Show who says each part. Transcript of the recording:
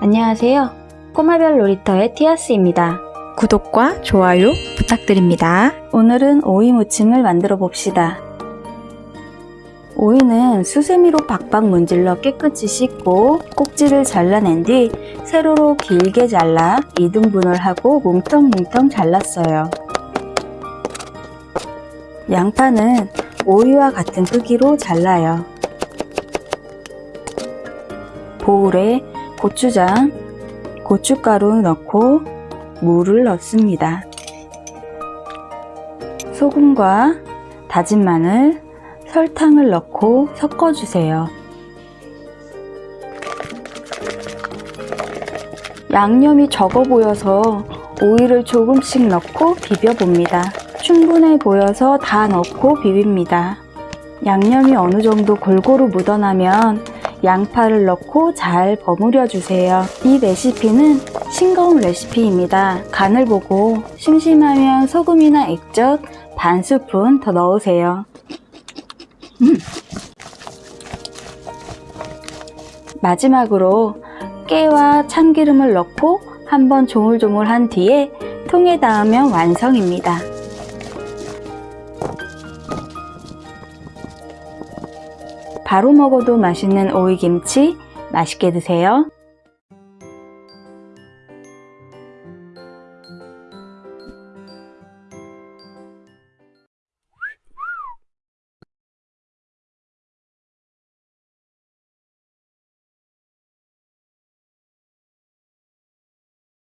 Speaker 1: 안녕하세요. 꼬마별 놀이터의 티아스입니다.
Speaker 2: 구독과 좋아요 부탁드립니다.
Speaker 1: 오늘은 오이 무침을 만들어 봅시다. 오이는 수세미로 박박 문질러 깨끗이 씻고 꼭지를 잘라낸 뒤 세로로 길게 잘라 2등분을 하고 뭉텅뭉텅 잘랐어요. 양파는 오이와 같은 크기로 잘라요. 보울에 고추장, 고춧가루 넣고 물을 넣습니다. 소금과 다진 마늘, 설탕을 넣고 섞어주세요. 양념이 적어 보여서 오이를 조금씩 넣고 비벼봅니다. 충분해 보여서 다 넣고 비빕니다. 양념이 어느 정도 골고루 묻어나면 양파를 넣고 잘 버무려 주세요. 이 레시피는 싱거운 레시피입니다. 간을 보고 심심하면 소금이나 액젓 반 스푼 더 넣으세요. 음. 마지막으로 깨와 참기름을 넣고 한번 조물조물한 뒤에 통에 닿으면 완성입니다. 바로 먹어도 맛있는 오이김치 맛있게 드세요.